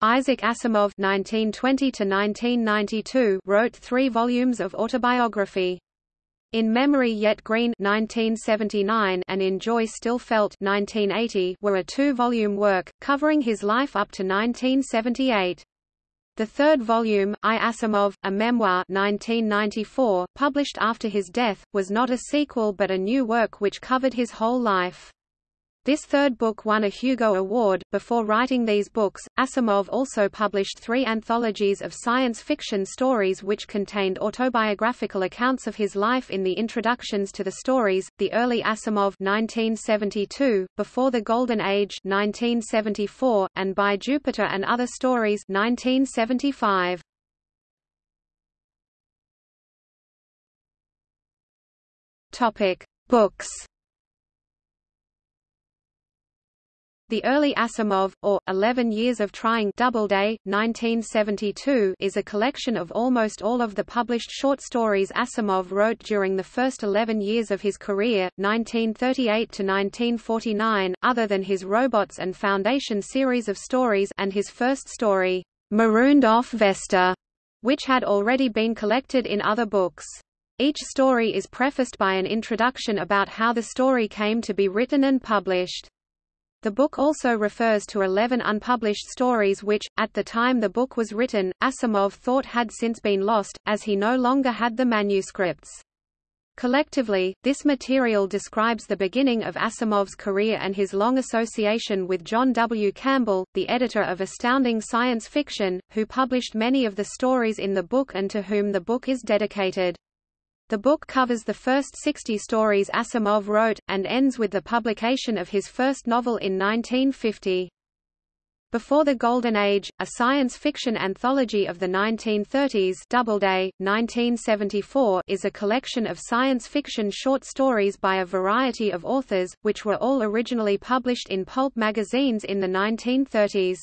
Isaac Asimov (1920–1992) wrote three volumes of autobiography. In Memory Yet Green 1979 and In Joy Still Felt 1980 were a two-volume work, covering his life up to 1978. The third volume, I Asimov, a memoir 1994, published after his death, was not a sequel but a new work which covered his whole life. This third book won a Hugo Award. Before writing these books, Asimov also published three anthologies of science fiction stories which contained autobiographical accounts of his life in the introductions to the stories, The Early Asimov 1972, Before the Golden Age 1974, and By Jupiter and Other Stories 1975. Topic: Books The Early Asimov, or, Eleven Years of Trying Doubleday, 1972 is a collection of almost all of the published short stories Asimov wrote during the first 11 years of his career, 1938–1949, other than his Robots and Foundation series of stories and his first story, Marooned Off Vesta, which had already been collected in other books. Each story is prefaced by an introduction about how the story came to be written and published. The book also refers to 11 unpublished stories which, at the time the book was written, Asimov thought had since been lost, as he no longer had the manuscripts. Collectively, this material describes the beginning of Asimov's career and his long association with John W. Campbell, the editor of Astounding Science Fiction, who published many of the stories in the book and to whom the book is dedicated. The book covers the first 60 stories Asimov wrote, and ends with the publication of his first novel in 1950. Before the Golden Age, a science fiction anthology of the 1930s Doubleday, 1974 is a collection of science fiction short stories by a variety of authors, which were all originally published in pulp magazines in the 1930s.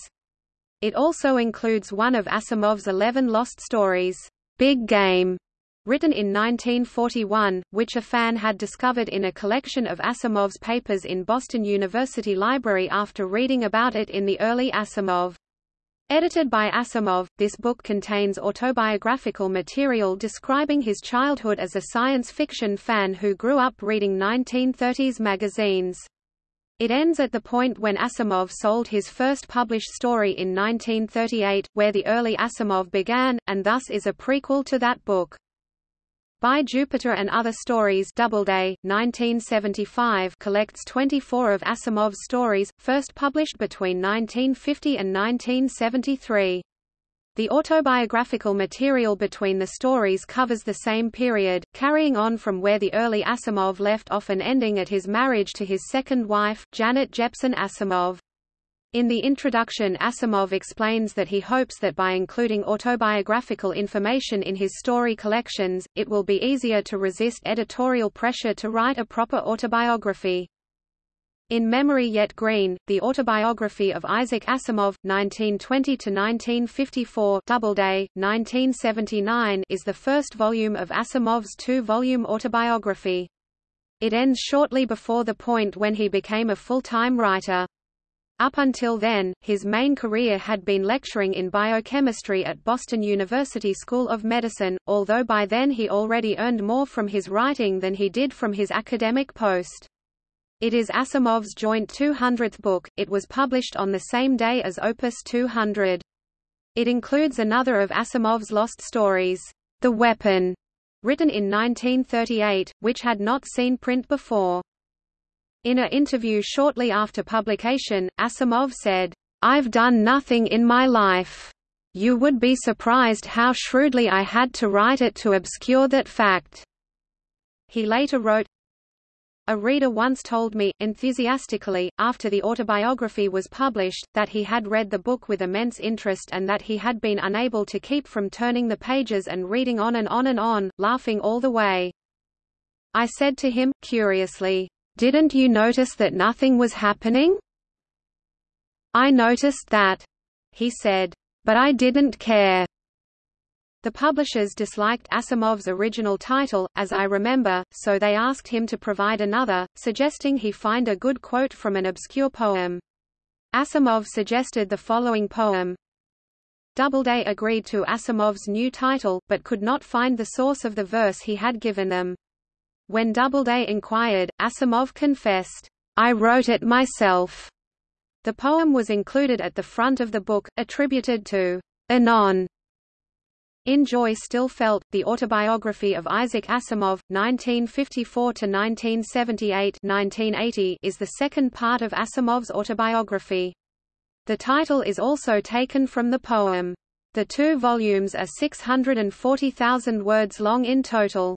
It also includes one of Asimov's 11 lost stories, Big Game, written in 1941, which a fan had discovered in a collection of Asimov's papers in Boston University Library after reading about it in the early Asimov. Edited by Asimov, this book contains autobiographical material describing his childhood as a science fiction fan who grew up reading 1930s magazines. It ends at the point when Asimov sold his first published story in 1938, where the early Asimov began, and thus is a prequel to that book. By Jupiter and Other Stories Doubleday, 1975 collects 24 of Asimov's stories, first published between 1950 and 1973. The autobiographical material between the stories covers the same period, carrying on from where the early Asimov left off and ending at his marriage to his second wife, Janet Jeppson Asimov. In the introduction Asimov explains that he hopes that by including autobiographical information in his story collections, it will be easier to resist editorial pressure to write a proper autobiography. In Memory Yet Green, the autobiography of Isaac Asimov, 1920–1954 Doubleday, 1979 is the first volume of Asimov's two-volume autobiography. It ends shortly before the point when he became a full-time writer. Up until then, his main career had been lecturing in biochemistry at Boston University School of Medicine, although by then he already earned more from his writing than he did from his academic post. It is Asimov's joint 200th book, it was published on the same day as Opus 200. It includes another of Asimov's lost stories, The Weapon, written in 1938, which had not seen print before. In an interview shortly after publication, Asimov said, I've done nothing in my life. You would be surprised how shrewdly I had to write it to obscure that fact. He later wrote, a reader once told me, enthusiastically, after the autobiography was published, that he had read the book with immense interest and that he had been unable to keep from turning the pages and reading on and on and on, laughing all the way. I said to him, curiously, didn't you notice that nothing was happening? I noticed that, he said. But I didn't care. The publishers disliked Asimov's original title, as I remember, so they asked him to provide another, suggesting he find a good quote from an obscure poem. Asimov suggested the following poem, Doubleday agreed to Asimov's new title, but could not find the source of the verse he had given them. When Doubleday inquired, Asimov confessed, I wrote it myself. The poem was included at the front of the book, attributed to Anon. In Joy Still Felt, the autobiography of Isaac Asimov, 1954–1978 is the second part of Asimov's autobiography. The title is also taken from the poem. The two volumes are 640,000 words long in total.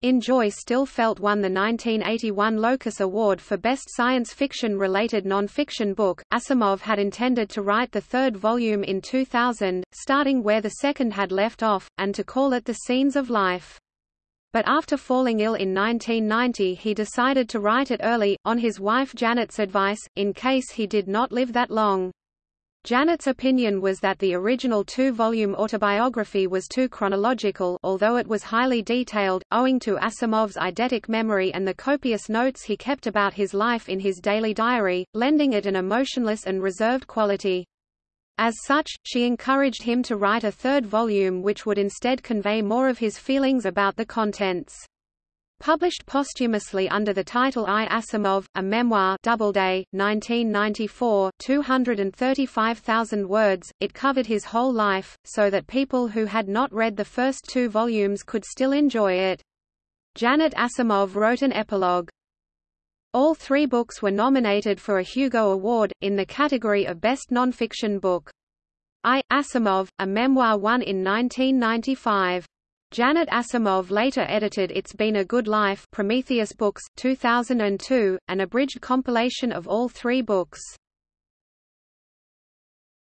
In Joy Still Felt won the 1981 Locus Award for Best Science Fiction-related non-fiction book. Asimov had intended to write the third volume in 2000, starting where the second had left off, and to call it The Scenes of Life. But after falling ill in 1990 he decided to write it early, on his wife Janet's advice, in case he did not live that long. Janet's opinion was that the original two-volume autobiography was too chronological although it was highly detailed, owing to Asimov's eidetic memory and the copious notes he kept about his life in his daily diary, lending it an emotionless and reserved quality. As such, she encouraged him to write a third volume which would instead convey more of his feelings about the contents. Published posthumously under the title I Asimov, a memoir Doubleday, 1994 235,000 words, it covered his whole life, so that people who had not read the first two volumes could still enjoy it. Janet Asimov wrote an epilogue. All three books were nominated for a Hugo Award, in the category of Best Nonfiction Book. I, Asimov, a memoir won in 1995. Janet Asimov later edited It's Been a Good Life Prometheus Books, 2002, an abridged compilation of all three books.